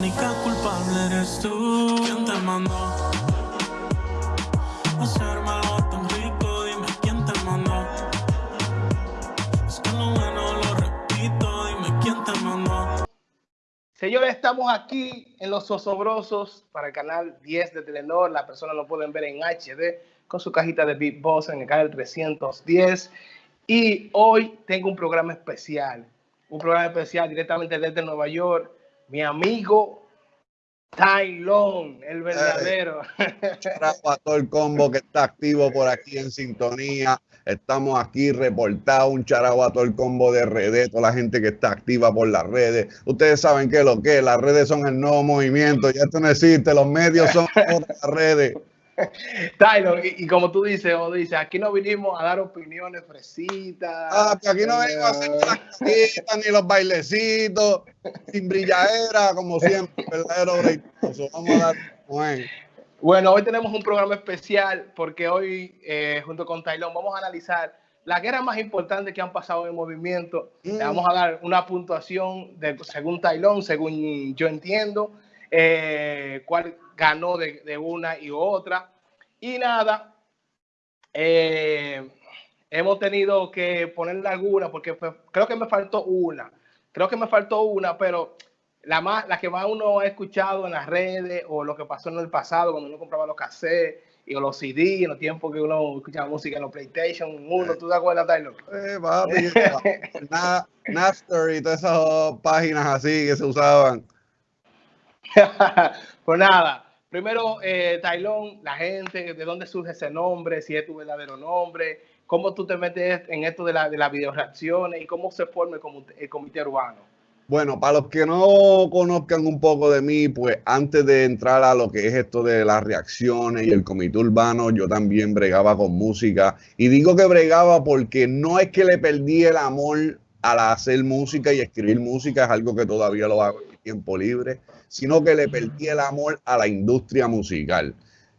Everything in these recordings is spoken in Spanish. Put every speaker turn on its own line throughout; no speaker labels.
única culpable eres tú. ¿Quién te mandó hacerme algo tan rico? Dime quién te mandó. Es que lo bueno lo repito. Dime quién te mandó.
Señores, estamos aquí en Los Osobrosos para el canal 10 de Telenor. Las personas lo pueden ver en HD con su cajita de Big Boss en el canal 310. Y hoy tengo un programa especial. Un programa especial directamente desde Nueva York. Mi amigo Tylon, el verdadero.
a todo el combo que está activo por aquí en sintonía. Estamos aquí reportados, un charabo a todo el combo de redes, toda la gente que está activa por las redes. Ustedes saben que lo que es, las redes son el nuevo movimiento, ya esto no existe, los medios son otras redes.
Tyler, y, y como tú dices, o dices, aquí no vinimos a dar opiniones fresitas.
Ah, que aquí no venimos a hacer las ni los bailecitos, sin brilladera, como siempre, verdadero breitoso. Vamos a dar bueno.
Bueno, hoy tenemos un programa especial porque hoy, eh, junto con Tylon, vamos a analizar las guerras más importantes que han pasado en el movimiento. Le
Mm.
vamos a dar una puntuación de, según Tylon, según yo entiendo, eh, cuál ganó de, de una y otra. Y nada, eh, hemos tenido que ponerle alguna porque fue- creo que me faltó una. Creo que me faltó una, pero la, más, la que más uno ha escuchado en las redes o lo que pasó en el pasado cuando uno compraba los cassettes y o los CD en los tiempos que uno escuchaba música en los PlayStation 1. ¿Tú te acuerdas, Tyler?
Eh, papi, Na- Napster y todas esas páginas así que se usaban.
pues nada, primero, eh, Tylon, la gente, de dónde surge ese nombre, si es tu verdadero nombre, cómo tú te metes en esto de, la, de las videoreacciones y cómo se forma el comité, el comité urbano.
Bueno, para los que no conozcan un poco de mí, pues antes de entrar a lo que es esto de las reacciones y el comité urbano, yo también bregaba con música. Y digo que bregaba porque no es que le perdí el amor al hacer música y escribir música, es algo que todavía lo hago en tiempo libre, sino que le perdí el amor a la industria musical.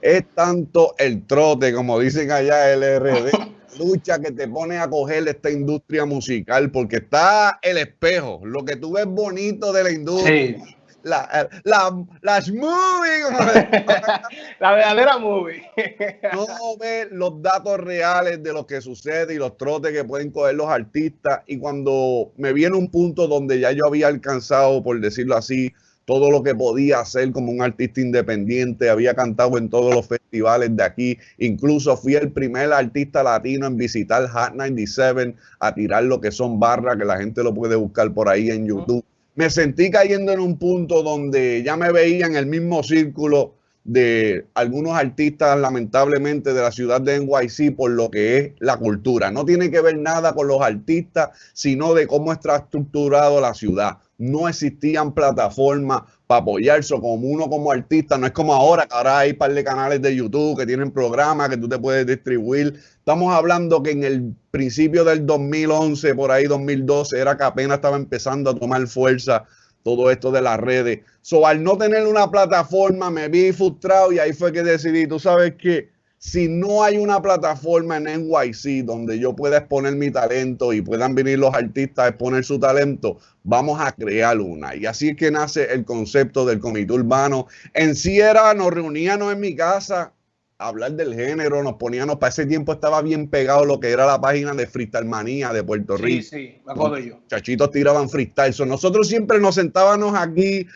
Es tanto el trote, como dicen allá LRD, lucha que te pone a coger esta industria musical, porque está el espejo, lo que tú ves bonito de la industria,
Sí,
la, la, las movies,
la verdadera movie.
no ves los datos reales de lo que sucede y los trotes que pueden coger los artistas. Y cuando me viene un punto donde ya yo había alcanzado, por decirlo así, todo lo que podía hacer como un artista independiente, había cantado en todos los festivales de aquí, incluso fui el primer artista latino en visitar Hot 97 a tirar lo que son barras, que la gente lo puede buscar por ahí en YouTube. Me sentí cayendo en un punto donde ya me veía en el mismo círculo de algunos artistas, lamentablemente, de la ciudad de NYC por lo que es la cultura. No tiene que ver nada con los artistas, sino de cómo está estructurado la ciudad. No existían plataformas para apoyarse como uno como artista. No es como ahora, que ahora hay un par de canales de YouTube que tienen programas que tú te puedes distribuir. Estamos hablando que en el principio del 2011, por ahí 2012, era que apenas estaba empezando a tomar fuerza todo esto de las redes. So, al no tener una plataforma, me vi frustrado y ahí fue que decidí, tú sabes que si no hay una plataforma en NYC donde yo pueda exponer mi talento y puedan venir los artistas a exponer su talento, vamos a crear una. Y así es que nace el concepto del comité urbano. En sí era, nos reuníamos en mi casa a hablar del género, nos poníamos, para ese tiempo estaba bien pegado lo que era la página de Freestyle Manía de Puerto
Sí,
Rico
sí, me acuerdo yo.
chachitos tiraban freestyle. So, nosotros siempre nos sentábamos aquí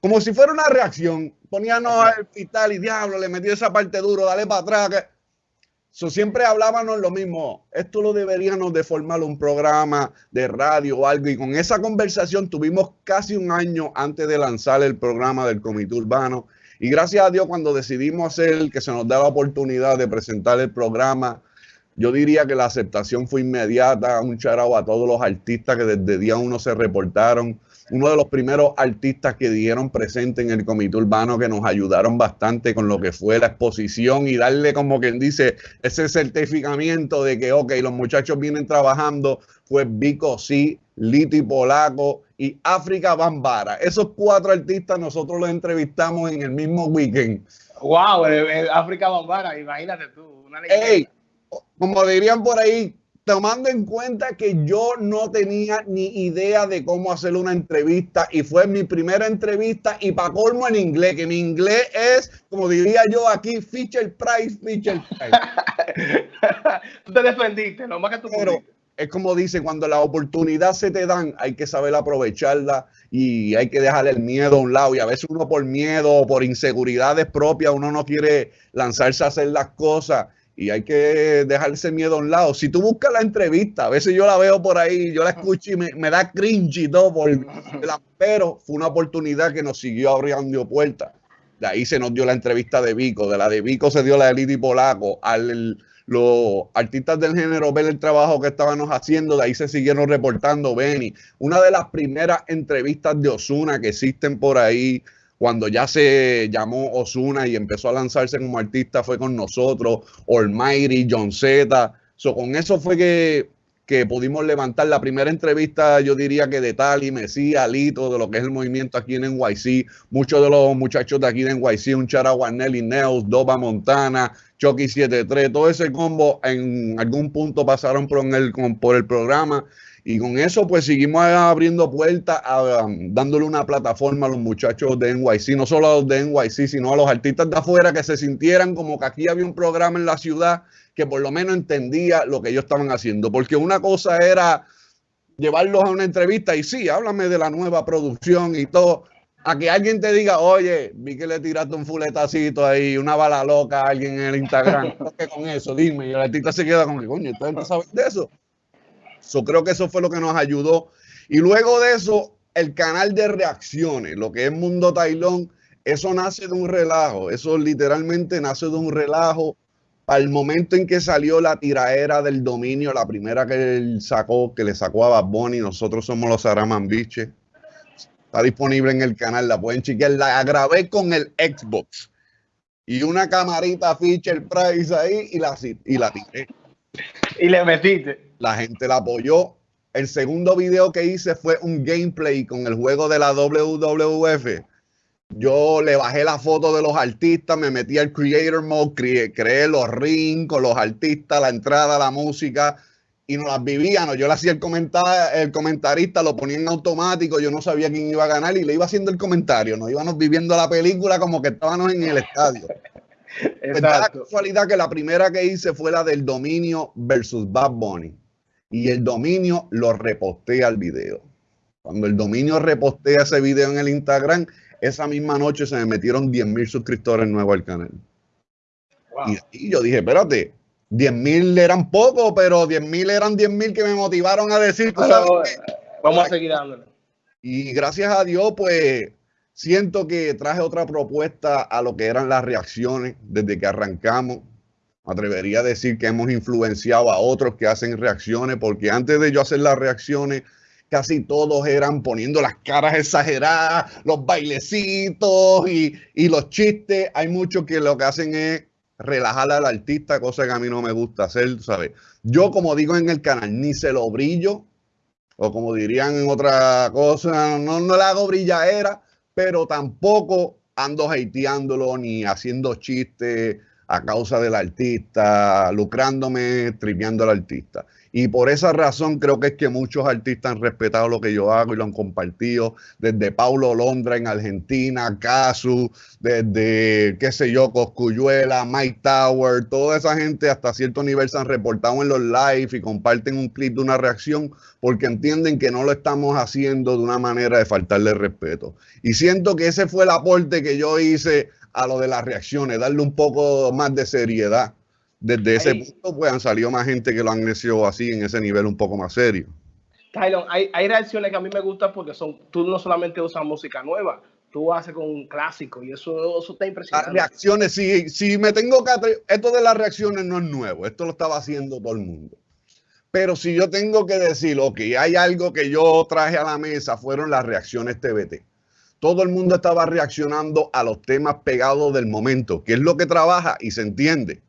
como si fuera una reacción. Poníamos el freestyle y diablo, le metió esa parte duro, dale para atrás. que-". So, siempre hablábamos lo mismo. Esto lo deberíamos de formar un programa de radio o algo. Y con esa conversación tuvimos casi un año antes de lanzar el programa del Comité Urbano. Y gracias a Dios, cuando decidimos hacer que se nos da la oportunidad de presentar el programa, yo diría que la aceptación fue inmediata. Un charao a todos los artistas que desde día uno se reportaron. Uno de los primeros artistas que dieron presente en el comité urbano que nos ayudaron bastante con lo que fue la exposición y darle como quien dice ese certificamiento de que, ok, los muchachos vienen trabajando, fue Vico Sí, Liti Polaco y África Bambara. Esos cuatro artistas nosotros los entrevistamos en el mismo weekend.
Wow, el, el África Bambara, imagínate tú, una.
Ey, como dirían por ahí, tomando en cuenta que yo no tenía ni idea de cómo hacer una entrevista y fue mi primera entrevista y para colmo en inglés, que mi inglés es, como diría yo aquí, feature price, feature price.
tú te defendiste, lo más que tú
Pero es como dice, cuando la oportunidad se te dan, hay que saber aprovecharla y hay que dejar el miedo a un lado. Y a veces uno por miedo o por inseguridades propias, uno no quiere lanzarse a hacer las cosas y hay que dejar ese miedo a un lado. Si tú buscas la entrevista, a veces yo la veo por ahí, yo la escucho y me, da cringe y todo, pero fue una oportunidad que nos siguió abriendo puertas. De ahí se nos dio la entrevista de Vico, de la de Vico se dio la de Lidi Polaco, al, los artistas del género ver el trabajo que estábamos haciendo, de ahí se siguieron reportando Benny. Una de las primeras entrevistas de Osuna que existen por ahí, cuando ya se llamó Osuna y empezó a lanzarse como artista, fue con nosotros, Almighty, John Z. So, con eso fue que, que pudimos levantar la primera entrevista, yo diría que de Tali, Messi, Lito, de lo que es el movimiento aquí en NYC. Muchos de los muchachos de aquí de NYC, un Chara Warnelli Neus, Doba Montana, Chucky 73, todo ese combo en algún punto pasaron por el, por el programa. Y con eso pues seguimos abriendo puertas, dándole una plataforma a los muchachos de NYC, no solo a los de NYC, sino a los artistas de afuera que se sintieran como que aquí había un programa en la ciudad que por lo menos entendía lo que ellos estaban haciendo, porque una cosa era llevarlos a una entrevista y sí, háblame de la nueva producción y todo, a que alguien te diga, oye, vi que le tiraste un fuletacito ahí, una bala loca a alguien en el Instagram. ¿Qué con eso? Dime. Y el artista se queda con que, coño, ¿ustedes no saben de eso? So, creo que eso fue lo que nos ayudó. Y luego de eso, el canal de reacciones, lo que es Mundo Tailón, eso nace de un relajo. Eso literalmente nace de un relajo. Al momento en que salió la tiraera del dominio, la primera que él sacó, que le sacó a Bad Bunny, nosotros somos los Araman Biches Está disponible en el canal, la pueden chequear. La grabé con el Xbox y una camarita feature price ahí y la, y la tiré.
Y le metiste.
La gente la apoyó. El segundo video que hice fue un gameplay con el juego de la WWF. Yo le bajé la foto de los artistas, me metí al Creator Mode, creé, creé los rings con los artistas, la entrada, la música, y nos las vivíamos. Yo le hacía el, comentar, el comentarista, lo ponía en automático, yo no sabía quién iba a ganar y le iba haciendo el comentario. Nos íbamos viviendo la película como que estábamos en el estadio. Pues la casualidad que la primera que hice fue la del dominio versus Bad Bunny. Y el dominio lo reposté al video. Cuando el dominio repostea ese video en el Instagram, esa misma noche se me metieron 10 mil suscriptores nuevos al canal. Y, y yo dije, espérate, 10 mil eran pocos, pero 10 mil eran 10 mil que me motivaron a decir.
vamos a seguir dándole.
Y gracias a Dios, pues siento que traje otra propuesta a lo que eran las reacciones desde que arrancamos. Me atrevería a decir que hemos influenciado a otros que hacen reacciones, porque antes de yo hacer las reacciones, casi todos eran poniendo las caras exageradas, los bailecitos y, y los chistes. Hay muchos que lo que hacen es relajar al artista, cosa que a mí no me gusta hacer, ¿sabes? Yo, como digo en el canal, ni se lo brillo, o como dirían en otra cosa, no, no le hago brillaera, pero tampoco ando hateándolo ni haciendo chistes a causa del artista, lucrándome, tripeando al artista. Y por esa razón creo que es que muchos artistas han respetado lo que yo hago y lo han compartido, desde Paulo Londra en Argentina, Casu, desde, qué sé yo, Coscuyuela, Mike Tower, toda esa gente hasta cierto nivel se han reportado en los live y comparten un clip de una reacción porque entienden que no lo estamos haciendo de una manera de faltarle respeto. Y siento que ese fue el aporte que yo hice a lo de las reacciones, darle un poco más de seriedad desde ese punto pues han salido más gente que lo han hecho así en ese nivel un poco más serio.
Tylon, hay, hay reacciones que a mí me gustan porque son, tú no solamente usas música nueva, tú haces con un clásico y eso, eso está impresionante.
Las reacciones, si, si me tengo que... Esto de las reacciones no es nuevo, esto lo estaba haciendo todo el mundo. Pero si yo tengo que decir, ok, hay algo que yo traje a la mesa, fueron las reacciones TBT. Todo el mundo estaba reaccionando a los temas pegados del momento, que es lo que trabaja y se entiende.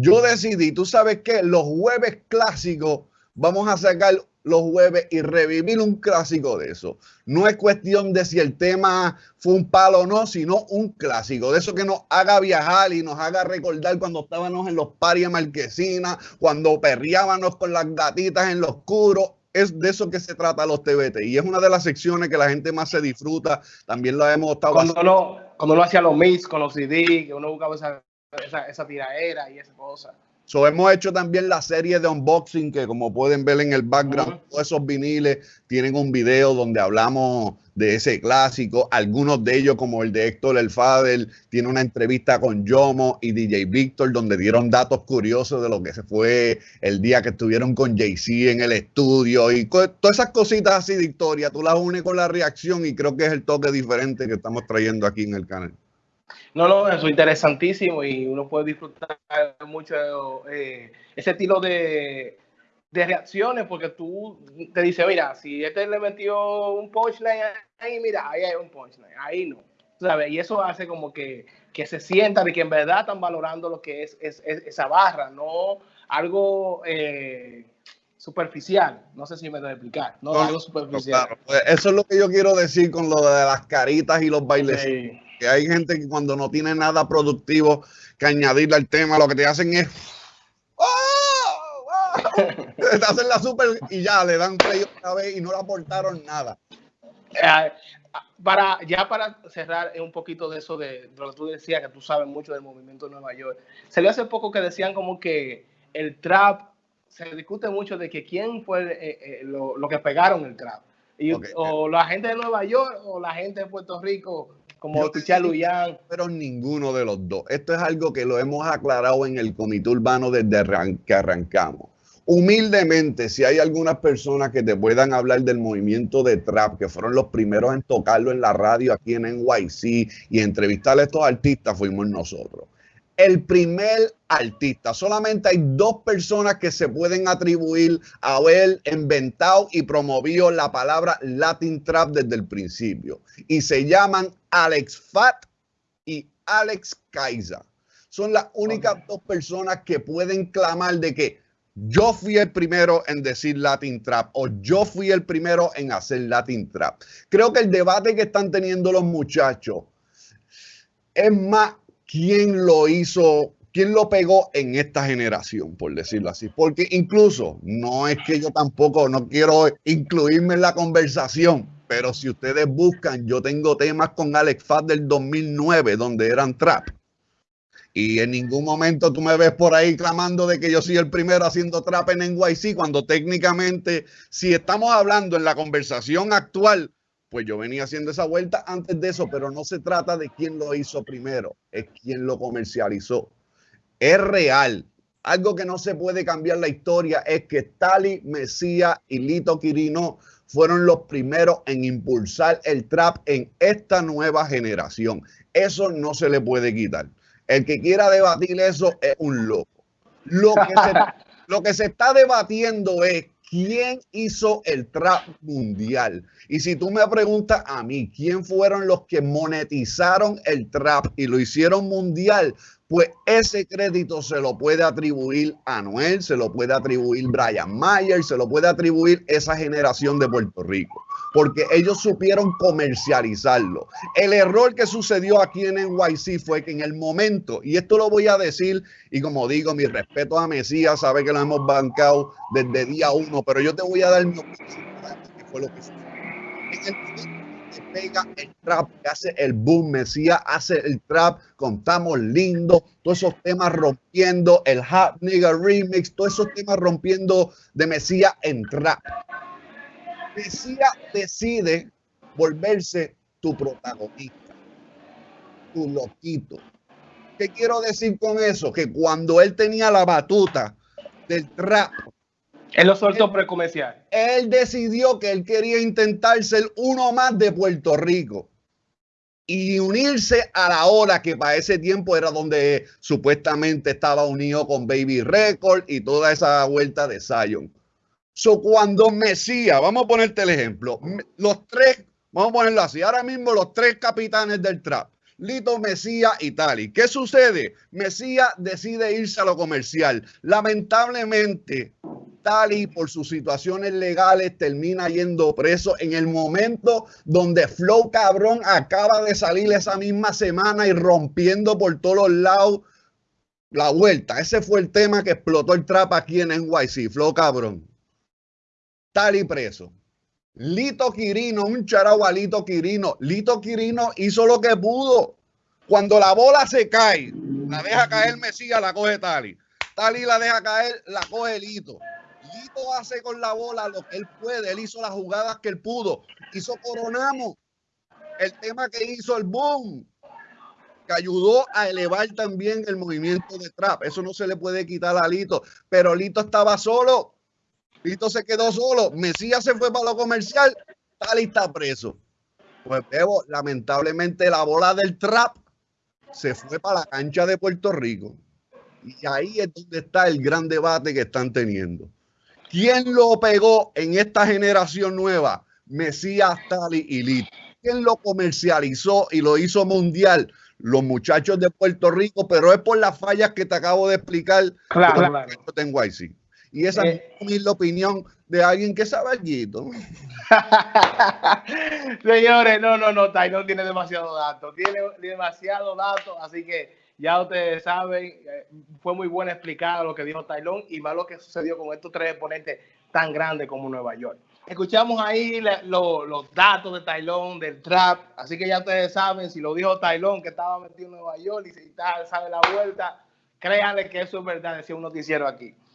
Yo decidí, tú sabes que los jueves clásicos vamos a sacar los jueves y revivir un clásico de eso. No es cuestión de si el tema fue un palo o no, sino un clásico, de eso que nos haga viajar y nos haga recordar cuando estábamos en los paris marquesina, cuando perriábamos con las gatitas en lo oscuro. Es de eso que se trata los TBT y es una de las secciones que la gente más se disfruta. También lo hemos estado
Cuando uno, cuando uno hacía los mix con los CD, que uno buscaba esa, esa, esa tiraera y esa cosa.
So, hemos hecho también la serie de unboxing que como pueden ver en el background, todos esos viniles tienen un video donde hablamos de ese clásico. Algunos de ellos, como el de Héctor El Fader, tiene una entrevista con Yomo y DJ Víctor donde dieron datos curiosos de lo que se fue el día que estuvieron con Jay-Z en el estudio y todas esas cositas así de historia. Tú las unes con la reacción y creo que es el toque diferente que estamos trayendo aquí en el canal.
No, no, eso es interesantísimo y uno puede disfrutar mucho eh, ese estilo de, de reacciones porque tú te dices, mira, si este le metió un punchline ahí, mira, ahí hay un punchline, ahí no. ¿Sabes? Y eso hace como que, que se sienta de que en verdad están valorando lo que es, es- es esa barra, no algo eh, superficial. No sé si me debo explicar, no,
No,
algo superficial.
Claro, eso es lo que yo quiero decir con lo de las caritas y los bailes.
Sí.
Que hay gente que cuando no tiene nada productivo que añadirle al tema, lo que te hacen es ¡Oh! ¡Oh! te hacen la super y ya le dan play otra vez y no le aportaron nada.
Eh, para ya para cerrar un poquito de eso de, de lo que tú decías que tú sabes mucho del movimiento de Nueva York salió hace poco que decían como que el trap se discute mucho de que quién fue eh, eh, lo, lo que pegaron el trap y, o la gente de Nueva York o la gente de Puerto Rico como
digo-
Luyan
Pero ninguno de los dos. Esto es algo que lo hemos aclarado en el comité urbano desde arran- que arrancamos. Humildemente, si hay algunas personas que te puedan hablar del movimiento de trap, que fueron los primeros en tocarlo en la radio aquí en NYC y entrevistar a estos artistas, fuimos nosotros. El primer artista, solamente hay dos personas que se pueden atribuir a haber inventado y promovido la palabra Latin Trap desde el principio. Y se llaman Alex Fat y Alex Kaiser. Son las únicas dos personas que pueden clamar de que yo fui el primero en decir Latin Trap o yo fui el primero en hacer Latin Trap. Creo que el debate que están teniendo los muchachos es más quién lo hizo, quién lo pegó en esta generación, por decirlo así. Porque incluso no es que yo tampoco no quiero incluirme en la conversación, pero si ustedes buscan, yo tengo temas con Alex Fat del 2009 donde eran trap. Y en ningún momento tú me ves por ahí clamando de que yo soy el primero haciendo trap en NYC, cuando técnicamente, si estamos hablando en la conversación actual, pues yo venía haciendo esa vuelta antes de eso, pero no se trata de quién lo hizo primero, es quién lo comercializó. Es real. Algo que no se puede cambiar la historia es que Tali, Mesía y Lito Quirino fueron los primeros en impulsar el trap en esta nueva generación. Eso no se le puede quitar. El que quiera debatir eso es un loco. Lo que se, lo que se está debatiendo es quién hizo el trap mundial. Y si tú me preguntas a mí, ¿quién fueron los que monetizaron el trap y lo hicieron mundial? Pues ese crédito se lo puede atribuir a Noel, se lo puede atribuir Brian Mayer, se lo puede atribuir esa generación de Puerto Rico, porque ellos supieron comercializarlo. El error que sucedió aquí en NYC fue que en el momento, y esto lo voy a decir, y como digo, mi respeto a Mesías, sabe que lo hemos bancado desde día uno, pero yo te voy a dar mi opinión, que fue lo que sucedió. En el momento pega el trap, que hace el boom, Mesías hace el trap, contamos lindo, todos esos temas rompiendo, el Hot Nigga Remix, todos esos temas rompiendo de Mesías en trap. Mesías decide volverse tu protagonista, tu loquito. ¿Qué quiero decir con eso? Que cuando él tenía la batuta del trap,
él lo soltó precomercial
él decidió que él quería intentar ser uno más de Puerto Rico y unirse a la hora que para ese tiempo era donde supuestamente estaba unido con Baby Record y toda esa vuelta de Zion. So, cuando Mesías, vamos a ponerte el ejemplo, los tres, vamos a ponerlo así, ahora mismo los tres capitanes del trap, Lito, Mesías y Tali. ¿Qué sucede? Mesías decide irse a lo comercial. Lamentablemente, Tali por sus situaciones legales termina yendo preso en el momento donde Flow Cabrón acaba de salir esa misma semana y rompiendo por todos lados la vuelta. Ese fue el tema que explotó el trap aquí en NYC, Flow Cabrón. Tali preso. Lito Quirino, un charao a Lito Quirino. Lito Quirino hizo lo que pudo. Cuando la bola se cae, la deja caer Mesías, la coge Tali. Tali la deja caer, la coge Lito. Lito hace con la bola lo que él puede. Él hizo las jugadas que él pudo. Hizo Coronamos. El tema que hizo el boom. Que ayudó a elevar también el movimiento de trap. Eso no se le puede quitar a Lito. Pero Lito estaba solo. Lito se quedó solo. Mesías se fue para lo comercial. Tali está preso. Pues Bebo, lamentablemente la bola del trap se fue para la cancha de Puerto Rico. Y ahí es donde está el gran debate que están teniendo. ¿Quién lo pegó en esta generación nueva? Mesías, Tali y Lito. ¿Quién lo comercializó y lo hizo mundial? Los muchachos de Puerto Rico, pero es por las fallas que te acabo de explicar.
Claro, claro.
Tengo ahí, sí. Y esa eh, es la opinión de alguien que sabe algo.
Señores, no, no, no, no tiene demasiado datos, tiene demasiado datos, así que ya ustedes saben, eh, fue muy bueno explicar lo que dijo Tailón y más lo que sucedió con estos tres exponentes tan grandes como Nueva York. Escuchamos ahí los datos de Tailón, del trap, así que ya ustedes saben, si lo dijo Tailón que estaba metido en Nueva York y si sabe la vuelta, créanle que eso es verdad, decía un noticiero aquí.